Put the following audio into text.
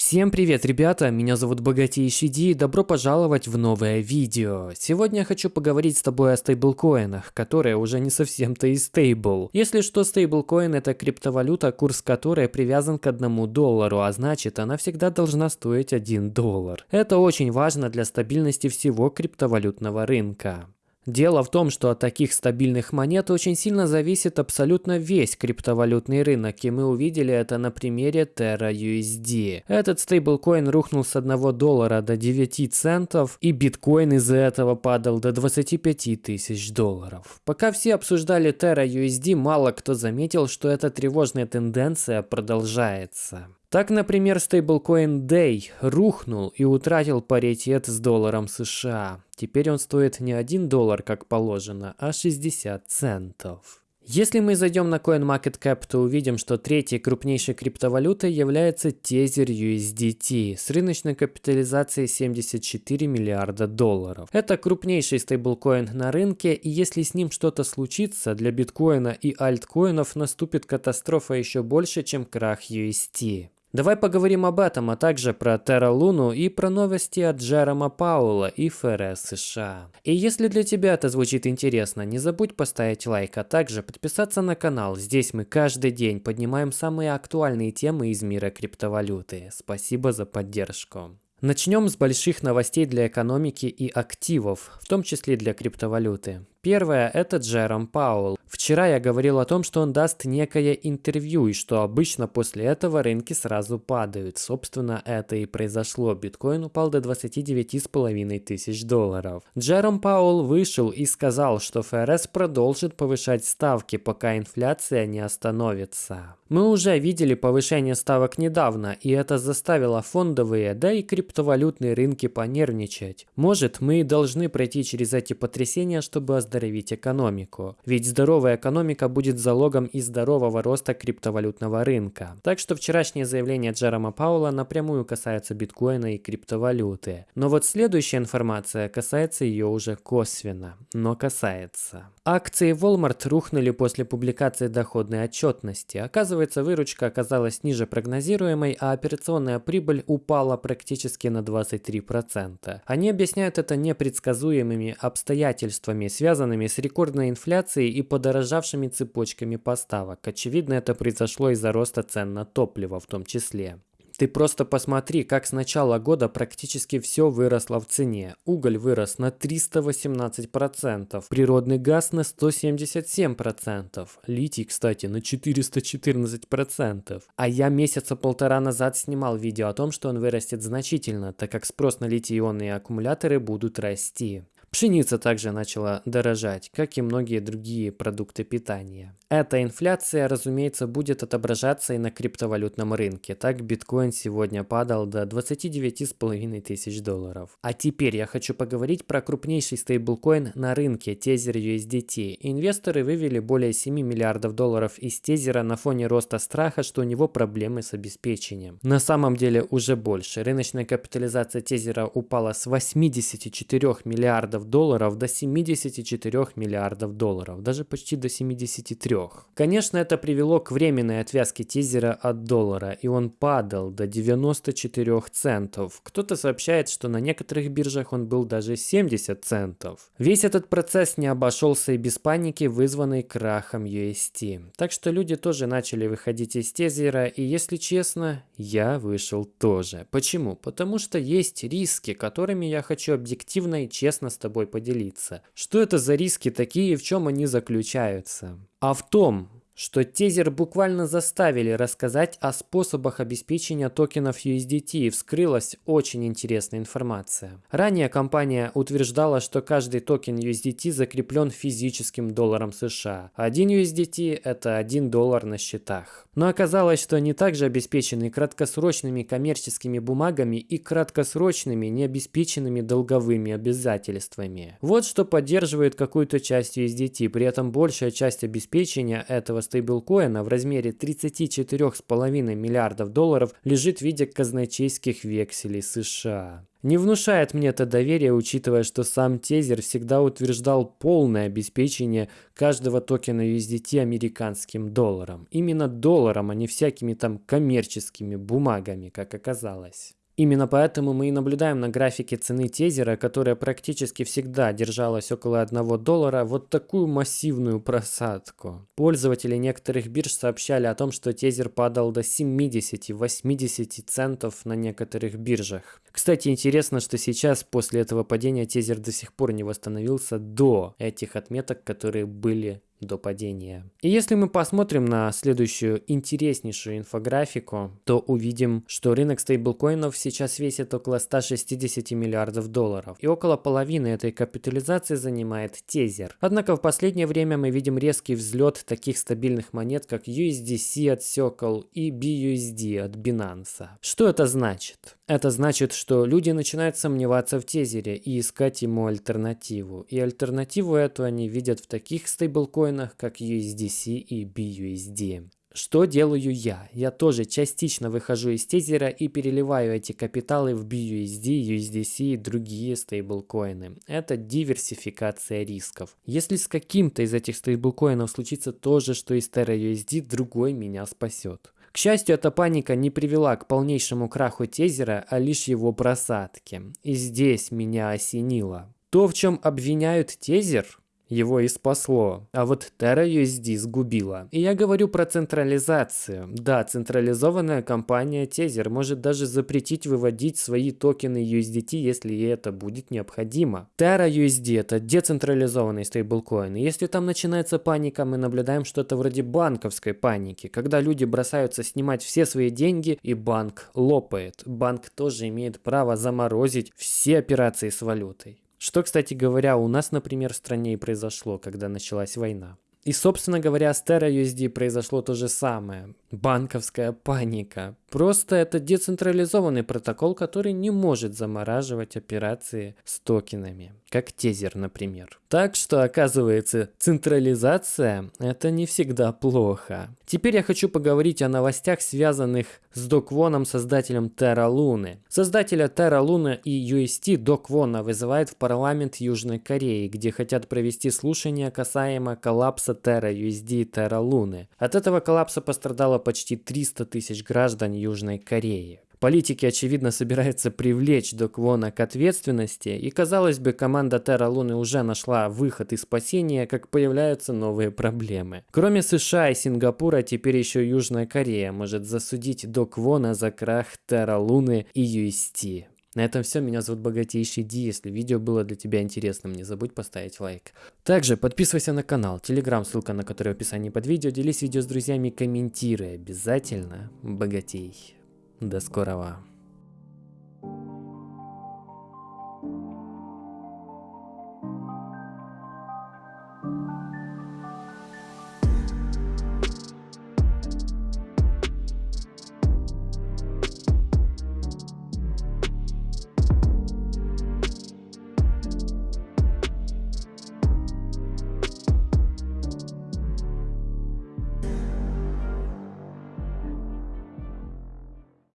Всем привет, ребята! Меня зовут Богатейший Ди и добро пожаловать в новое видео. Сегодня я хочу поговорить с тобой о стейблкоинах, которые уже не совсем-то и стейбл. Если что, стейблкоин это криптовалюта, курс которой привязан к одному доллару, а значит она всегда должна стоить 1 доллар. Это очень важно для стабильности всего криптовалютного рынка. Дело в том, что от таких стабильных монет очень сильно зависит абсолютно весь криптовалютный рынок, и мы увидели это на примере Terra USD. Этот стейблкоин рухнул с 1 доллара до 9 центов, и биткоин из-за этого падал до 25 тысяч долларов. Пока все обсуждали Terra USD, мало кто заметил, что эта тревожная тенденция продолжается. Так, например, стейблкоин Day рухнул и утратил паритет с долларом США. Теперь он стоит не 1 доллар, как положено, а 60 центов. Если мы зайдем на CoinMarketCap, то увидим, что третьей крупнейшей криптовалютой является Tether USDT с рыночной капитализацией 74 миллиарда долларов. Это крупнейший стейблкоин на рынке, и если с ним что-то случится, для биткоина и альткоинов наступит катастрофа еще больше, чем крах UST. Давай поговорим об этом, а также про Terra Luna и про новости от Джерома Паула и ФРС США. И если для тебя это звучит интересно, не забудь поставить лайк, а также подписаться на канал. Здесь мы каждый день поднимаем самые актуальные темы из мира криптовалюты. Спасибо за поддержку. Начнем с больших новостей для экономики и активов, в том числе для криптовалюты. Первое – это Джером Пауэлл. Вчера я говорил о том, что он даст некое интервью, и что обычно после этого рынки сразу падают. Собственно, это и произошло. Биткоин упал до 29,5 тысяч долларов. Джером Пауэлл вышел и сказал, что ФРС продолжит повышать ставки, пока инфляция не остановится. Мы уже видели повышение ставок недавно, и это заставило фондовые, да и криптовалютные рынки понервничать. Может, мы должны пройти через эти потрясения, чтобы оздоровить экономику. Ведь здоровая экономика будет залогом и здорового роста криптовалютного рынка. Так что вчерашнее заявление Джерома Паула напрямую касается биткоина и криптовалюты. Но вот следующая информация касается ее уже косвенно, но касается. Акции Walmart рухнули после публикации доходной отчетности. Оказывается, выручка оказалась ниже прогнозируемой, а операционная прибыль упала практически на 23%. Они объясняют это непредсказуемыми обстоятельствами, связанными связанными с рекордной инфляцией и подорожавшими цепочками поставок. Очевидно, это произошло из-за роста цен на топливо в том числе. Ты просто посмотри, как с начала года практически все выросло в цене. Уголь вырос на 318%, природный газ на 177%, литий, кстати, на 414%. А я месяца полтора назад снимал видео о том, что он вырастет значительно, так как спрос на литий-ионные аккумуляторы будут расти. Пшеница также начала дорожать, как и многие другие продукты питания. Эта инфляция, разумеется, будет отображаться и на криптовалютном рынке. Так биткоин сегодня падал до 29,5 тысяч долларов. А теперь я хочу поговорить про крупнейший стейблкоин на рынке Tether USDT. Инвесторы вывели более 7 миллиардов долларов из Тезера на фоне роста страха, что у него проблемы с обеспечением. На самом деле уже больше. Рыночная капитализация Тезера упала с 84 миллиардов миллиардов долларов до 74 миллиардов долларов, даже почти до 73. Конечно, это привело к временной отвязке тизера от доллара, и он падал до 94 центов. Кто-то сообщает, что на некоторых биржах он был даже 70 центов. Весь этот процесс не обошелся и без паники, вызванной крахом UST. Так что люди тоже начали выходить из тезера, и если честно, я вышел тоже. Почему? Потому что есть риски, которыми я хочу объективно и честно с тобой тобой поделиться. Что это за риски такие и в чем они заключаются? А в том, что тезер буквально заставили рассказать о способах обеспечения токенов USDT и вскрылась очень интересная информация. Ранее компания утверждала, что каждый токен USDT закреплен физическим долларом США. Один USDT – это 1 доллар на счетах. Но оказалось, что они также обеспечены краткосрочными коммерческими бумагами и краткосрочными необеспеченными долговыми обязательствами. Вот что поддерживает какую-то часть USDT, при этом большая часть обеспечения этого стейблкоина в размере 34,5 миллиардов долларов лежит в виде казначейских векселей США. Не внушает мне это доверие, учитывая, что сам Тезер всегда утверждал полное обеспечение каждого токена USDT американским долларом. Именно долларом, а не всякими там коммерческими бумагами, как оказалось. Именно поэтому мы и наблюдаем на графике цены тезера, которая практически всегда держалась около 1 доллара, вот такую массивную просадку. Пользователи некоторых бирж сообщали о том, что тезер падал до 70-80 центов на некоторых биржах. Кстати, интересно, что сейчас после этого падения тезер до сих пор не восстановился до этих отметок, которые были до падения. И если мы посмотрим на следующую интереснейшую инфографику, то увидим, что рынок стейблкоинов сейчас весит около 160 миллиардов долларов. И около половины этой капитализации занимает тезер. Однако в последнее время мы видим резкий взлет таких стабильных монет, как USDC от Circle и BUSD от Binance. Что это значит? Это значит, что люди начинают сомневаться в тезере и искать ему альтернативу. И альтернативу эту они видят в таких стейблкоинах, как USDC и BUSD. Что делаю я? Я тоже частично выхожу из тезера и переливаю эти капиталы в BUSD, USDC и другие стейблкоины. Это диверсификация рисков. Если с каким-то из этих стейблкоинов случится то же, что и с TerraUSD, другой меня спасет. К счастью, эта паника не привела к полнейшему краху тезера, а лишь его просадке. И здесь меня осенило. То, в чем обвиняют тезер, его и спасло. А вот Terra USD сгубила. И я говорю про централизацию. Да, централизованная компания Tether может даже запретить выводить свои токены USDT, если ей это будет необходимо. Terra USD это децентрализованный стейблкоин. И если там начинается паника, мы наблюдаем что-то вроде банковской паники, когда люди бросаются снимать все свои деньги и банк лопает. Банк тоже имеет право заморозить все операции с валютой. Что, кстати говоря, у нас, например, в стране и произошло, когда началась война. И, собственно говоря, с TerraUSD произошло то же самое. Банковская паника. Просто это децентрализованный протокол, который не может замораживать операции с токенами, как тезер, например. Так что, оказывается, централизация – это не всегда плохо. Теперь я хочу поговорить о новостях, связанных с Доквоном, создателем Terra Luna. Создателя Terra Luna и UST Доквона вызывает в парламент Южной Кореи, где хотят провести слушания касаемо коллапса Terra USD и Terra Luna. От этого коллапса пострадало почти 300 тысяч граждан Южной Кореи. Политики, очевидно, собираются привлечь Доквона к ответственности, и, казалось бы, команда Терра Луны уже нашла выход из спасения, как появляются новые проблемы. Кроме США и Сингапура, теперь еще Южная Корея может засудить Доквона за крах Терра Луны и UST. На этом все. Меня зовут Богатейший Ди. Если видео было для тебя интересным, не забудь поставить лайк. Также подписывайся на канал, телеграм, ссылка на который в описании под видео. Делись видео с друзьями, комментируй обязательно. Богатей. До скорого.